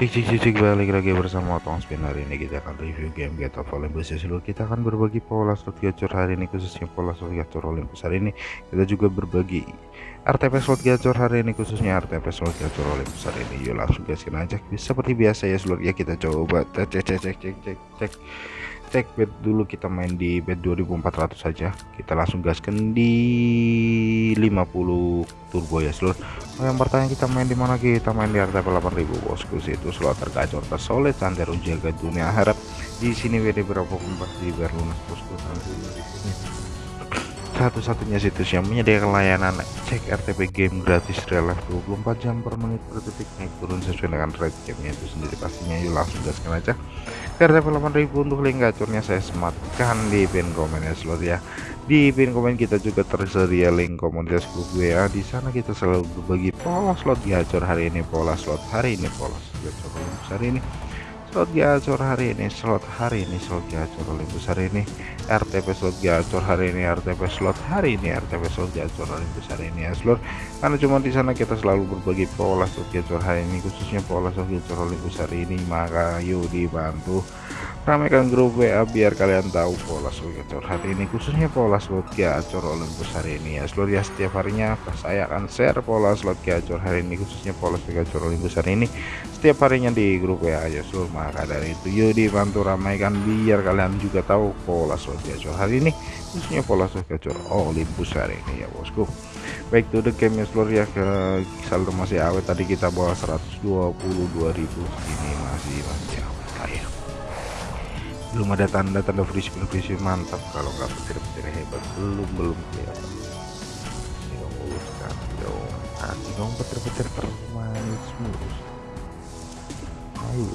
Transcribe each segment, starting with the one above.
Cik cik cik balik lagi bersama Otong Spin. Hari ini kita akan review game Get of Olympus. Ya seluruh kita akan berbagi pola slot gacor hari ini khususnya pola slot gacor Olympus hari ini kita juga berbagi RTP slot gacor hari ini khususnya RTP slot gacor Olympus hari ini. Yuk langsung gaskin aja seperti biasa ya seluruh ya kita coba. Cek cek cek cek cek cek, cek bed dulu kita main di bed 2400 saja kita langsung gaskan di 50 turbo ya seluruh oh, yang pertanyaan kita main di mana kita main di RTP 8000 bosku. Itu slot tergacor tersolid santai jaga dunia. Harap di sini WD berapa pun pasti biar lunas bosku. Satu-satunya situs yang menyediakan layanan cek RTP game gratis real life 24 jam per menit per detik naik turun sesuai dengan rate gamenya itu sendiri. Pastinya yuk langsung gaskan aja RTP 8000 untuk link gacornya saya sematkan di pin komen ya slot ya. Di pin komen kita juga tersedia link komunitas grup WA di sana kita selalu berbagi pola slot gacor hari ini pola slot hari ini pola slot gacor hari ini slot gacor hari ini slot hari ini slot gacor Olympus hari ini. RTP slot gacor hari ini RTP slot hari ini RTP slot gacor Olympus hari ini ya slot. Karena cuma di sana kita selalu berbagi pola slot gacor hari ini khususnya pola slot gacor Olympus hari ini. Maka yuk dibantu ramaikan grup WA biar kalian tahu pola slot gacor hari ini khususnya pola slot gacor Olympus hari ini. Ya seluruh ya setiap harinya saya akan share pola slot gacor hari ini khususnya pola slot gacor Olympus hari ini setiap harinya di grup WA ya seluruh maka dari itu yuk dibantu ramaikan biar kalian juga tahu pola slot gacor hari ini khususnya pola slot gacor Olympus hari ini ya bosku. Baik to the game ya seluruh ya. Ke saldo masih awet. Tadi kita bawa 122.000 ini masih masih awet ya belum ada tanda-tanda spin mantap. Kalau nggak petir-petir hebat belum belum kelihatan. Dong uruskan dong. Hati dong petir-petir termanis mulus. Ayo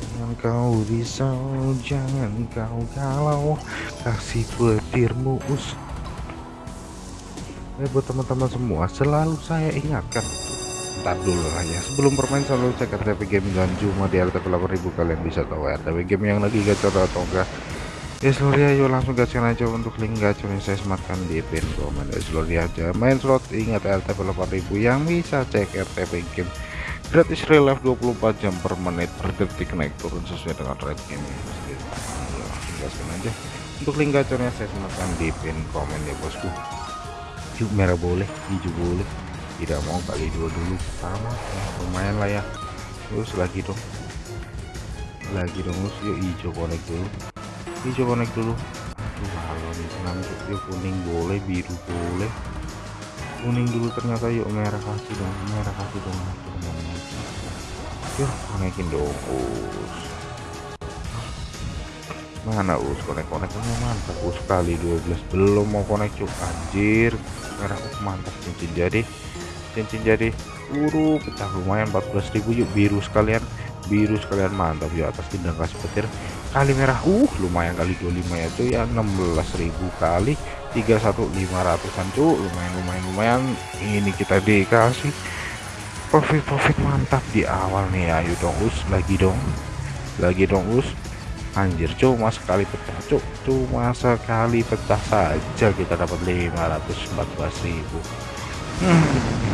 jangan kau risau jangan kau galau. Kasih petirmu us eh buat teman-teman semua selalu saya ingatkan ntar dulu lah ya. Sebelum bermain selalu cek RTP game dan cuma di RTP 8000 kalian bisa tahu RTP game yang lagi gacor atau enggak. Ya seluruh ya yuk langsung gaskan aja untuk link gacor yang saya sematkan di pin komen. Ya seluruh aja main slot. Ingat RTP 8000 yang bisa cek RTP game gratis real life 24 jam per menit per detik naik turun sesuai dengan rate game. Gaskan aja. Untuk link gacornya saya sematkan di pin komen ya bosku. Yuk merah boleh hijau boleh tidak mau kali dua dulu. Ya, lumayan lah ya. Terus lagi dong. Lagi dong terus yuk hijau connect dulu. Hijau connect dulu. Aduh kalau nih yuk kuning boleh biru boleh. Kuning dulu ternyata yuk merah kasih dong. Merah kasih dong yuk konekin dong us. Mana us? Konek koneknya mantap us. Kali 12 belum mau konek cuk. Anjir merah us mantap cincin jadi cincin jadi uru pecah lumayan 14.000 yuk biru sekalian. Biru sekalian mantap. Ya atas tidak kasih petir. Kali merah uh lumayan kali 25 ya itu ya. 16.000 kali 31500an cuk lumayan lumayan lumayan. Ini kita dikasih. Profit profit mantap di awal nih ayo dong us. Lagi dong. Lagi dong us. Anjir cuma sekali pecah cuk cuma sekali pecah saja kita dapat 514.000 hmm.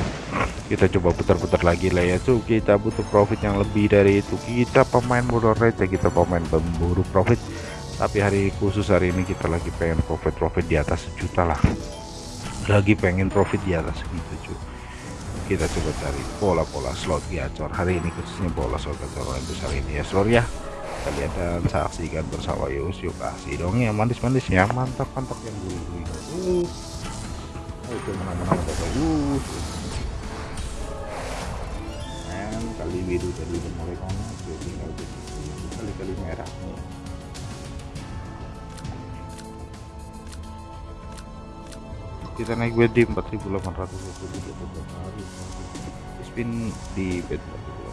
Kita coba putar-putar lagi lah ya cuk. Kita butuh profit yang lebih dari itu. Kita pemain bodoh receh kita pemain pemburu profit. Tapi hari khusus hari ini kita lagi pengen profit profit di atas sejuta lah. Lagi pengen profit di atas gitu cuy kita coba cari pola-pola slot gacor hari ini khususnya pola slot gacor yang besar ini ya seluruh ya. Kita lihat dan saksikan bersama Yus. Yuk kasih dong ya manis-manis ya. Mantap mantap yang uh itu menang-menang bagus men biru tadi udah mulai konek tinggal kali-kali merah. Kita naik bed di 4820 hari. Spin di bed 4800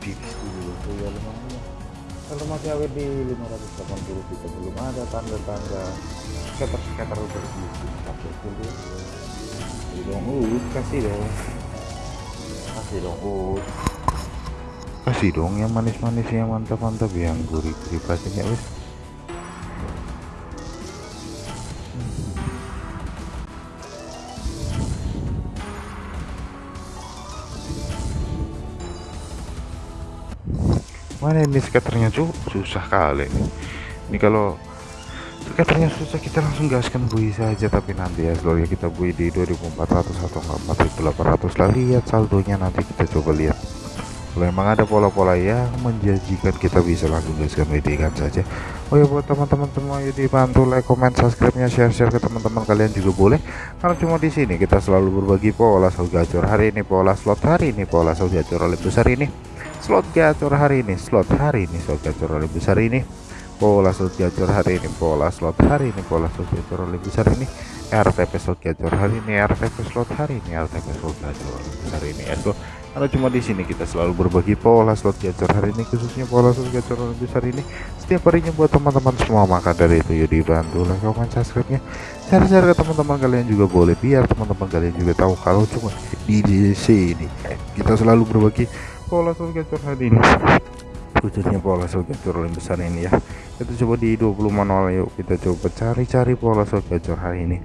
dulu tuh ya lumayan kalau masih awet di 580 kita belum ada tanda-tanda. Scatter-scatter berbisnis tapi dulu kasih dong kasih dong. Kasih dong kasih dong yang manis-manis yang mantap-mantap yang gurih-gurih pastinya wis mana ini skaternya? Cuy susah kali ini. Ini kalau skaternya susah kita langsung gaskan bui saja. Tapi nanti ya seluruhnya kita bui di 2400 atau 4800 lah lihat saldonya nanti kita coba lihat. Kalau memang ada pola-pola yang menjanjikan kita bisa langsung gaskan WD kan saja. Oh ya buat teman-teman semua ya dibantu like comment subscribe nya share share ke teman-teman kalian juga boleh. Karena cuma di sini kita selalu berbagi pola slot gacor. Hari ini pola slot hari ini pola slot gacor. Oleh besar ini slot gacor hari ini slot hari ini slot gacor lebih besar ini. Pola slot gacor hari ini pola slot hari ini pola slot gacor lebih besar ini. RTP slot gacor hari ini RTP slot hari ini RTP slot gacor lebih besar ini. Ya so karena cuma di sini kita selalu berbagi pola slot gacor hari ini khususnya pola slot gacor lebih besar ini. Setiap harinya buat teman-teman semua maka dari itu ya dibantu like comment subscribe nya share-share ke teman-teman kalian juga boleh biar teman-teman kalian juga tahu kalau cuma di sini. Kita selalu berbagi pola gacor hari ini. Khususnya pola gacor yang besar ini ya. Kita coba di 20 manual yuk kita coba cari-cari pola gacor hari ini.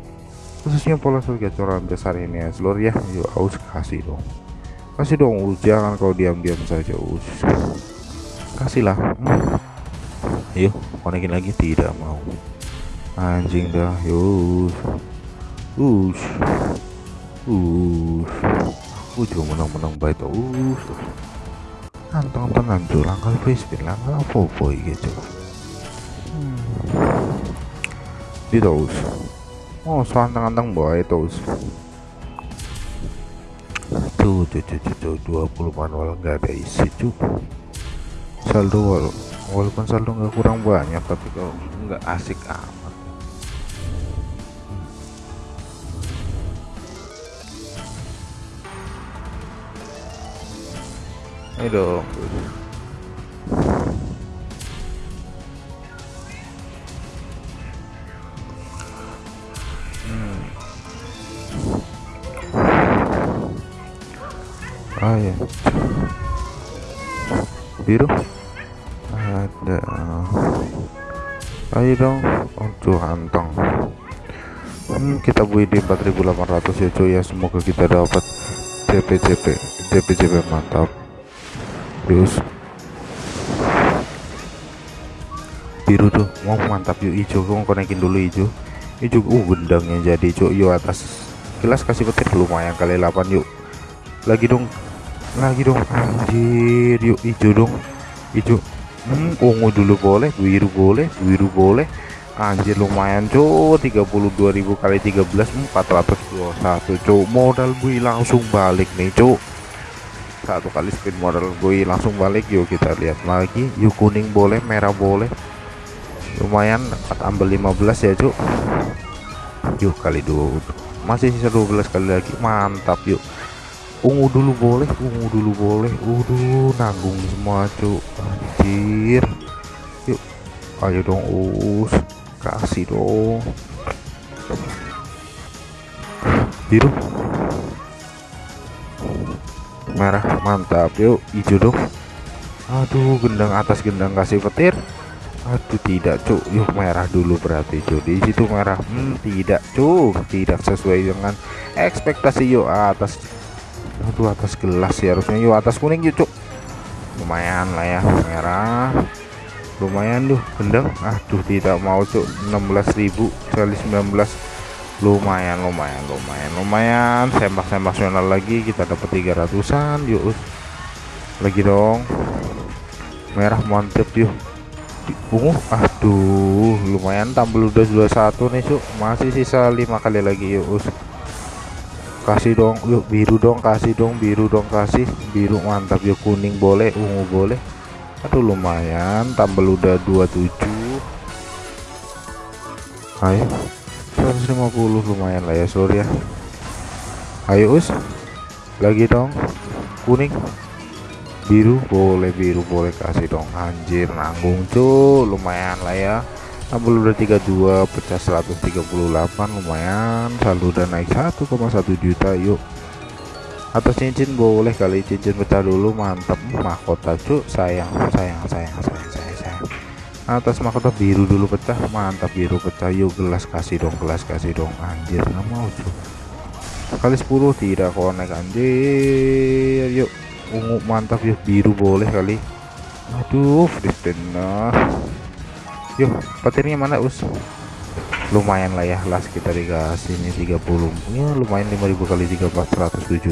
Khususnya pola gacor yang besar ini ya seluruh ya. Yuk aus kasih dong. Kasih dong us jangan kau diam-diam saja us kasihlah hmm. yuk konekin lagi tidak mau. Anjing dah yuk. Us us us menang-menang baik tuh us kantong tenan tuh langkah frisbee langkah apa-apa gitu hmm. di terus oh santang-antang boy terus tuh tuh tuh tuh, tuh 20 manual nggak ada isi tuh saldo wal walaupun saldo nggak kurang banyak tapi kalau nggak asik amat Ayo dong. Hmm. Ah ya. Biru. Ada. Ayo dong. Untuk hantong. Hmm, kita bui di 4800 ya cuy ya semoga kita dapat CP-CP CP-CP mantap terus biru tuh mau mantap yuk hijau mau konekin dulu hijau hijau uh gendangnya jadi cuk. Yuk atas kelas kasih petir lumayan kali 8 yuk lagi dong. Lagi dong. Anjir yuk hijau dong. Hijau hmm, ungu dulu boleh biru boleh biru boleh. Anjir lumayan cuk. 32.000 kali 13 421 cuk. Modal gue langsung balik nih cuk satu kali spin modal gue langsung balik yuk kita lihat lagi. Yuk kuning boleh merah boleh. Lumayan ambil 15 ya cuk. Yuk kali dua masih sisa 12 kali lagi. Mantap yuk. Ungu dulu boleh ungu dulu boleh. Udah nanggung semua cuk. Anjir. Yuk ayo dong us kasih dong. Biru merah mantap. Yuk hijau dong aduh gendang atas gendang kasih petir. Aduh tidak cuk. Yuk merah dulu berarti cuk. Di situ merah. Hmm, tidak cuk. Tidak sesuai dengan ekspektasi yuk atas. Aduh atas gelas ya harusnya. Yuk atas kuning yuk cuk. Lumayan lah ya merah. Lumayan tuh gendang. Aduh tidak mau cuk. 16.000 kali 19 lumayan lumayan lumayan lumayan. Sembak-sembak nasional lagi kita dapat 300an yuk. Lagi dong. Merah mantep yuk. Ungu aduh lumayan. Tampil udah 21 nih cuk masih sisa lima kali lagi yuk. Kasih dong yuk. Biru dong kasih dong. Biru dong kasih. Biru mantap yuk. Kuning boleh ungu boleh. Aduh lumayan. Tampil udah 27 ayo 150 lumayan lah ya sorry ya. Ayo us. Lagi dong. Kuning. Biru boleh biru boleh kasih dong. Anjir nanggung tuh lumayan lah ya. 60 udah 32 pecah 138 lumayan. Saldo dan naik 1,1 juta yuk. Atas cincin boleh kali cincin pecah dulu mantap mahkota cuk. Sayang sayang sayang sayang atas mahkota biru dulu pecah mantap biru pecah. Yuk gelas kasih dong gelas kasih dong. Anjir nggak mau cuk kali 10 tidak konek anjir. Yuk ungu mantap yuk. Biru boleh kali. Aduh freeze yuk petirnya mana us? Lumayan lah ya las kita dikasih ini 30 ya lumayan 5000 kali 3 471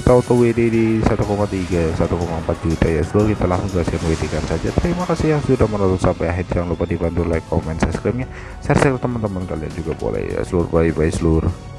kita auto WD di 1,3 1,4 juta ya. Seluruh kita langsung gaskan WD kan saja. Terima kasih yang sudah menonton sampai akhir. Jangan lupa dibantu like comment subscribe nya share share teman-teman kalian juga boleh ya. Seluruh bye bye seluruh